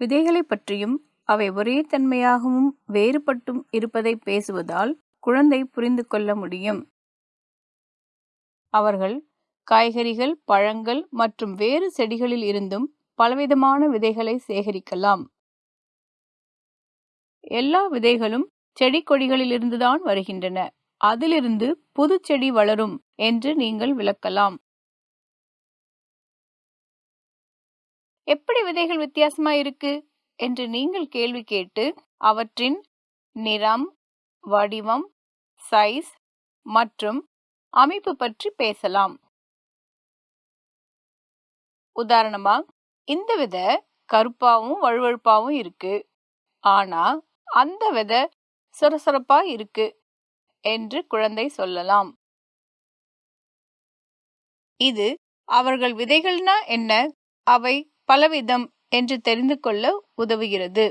விதைகளை பற்றியும் அவை ஒரே தன்மையாகவும் வேறுபட்டும் இருப்பதை பேசுவதால் குழந்தை புரிந்து கொள்ள முடியும். அவர்கள் காய்கறிகள் பழங்கள் மற்றும் வேறு செடிகளில் இருந்தும் பலவிதமான விதைகளை சேகரிக்கலாம். எல்லா விதைகளும் செடி கொடிகளிலிருந்துதான் வருகின்றன. அதிலிருந்து புது செடி வளரும் என்று நீங்கள் விளக்கலாம். எப்படி விதைகள் வித்தியாசமா இருக்கு? என்று நீங்கள் கேள்வி கேட்டு அவற்றின் நிறம் வடிவம் சைஸ் மற்றும் அமைப்பு பற்றி பேசலாம். உதாரணமா இந்த விதை கருப்பாவும் வழுவழுப்பாவும் இருக்கு. ஆனா அந்த விதை சொரசொரப்பா இருக்கு என்று குழந்தை சொல்லலாம். இது அவர்கள் விதைகள்னா என்ன? அவை பலவிதம் என்று தெரிந்து கொள்ள உதவுகிறது.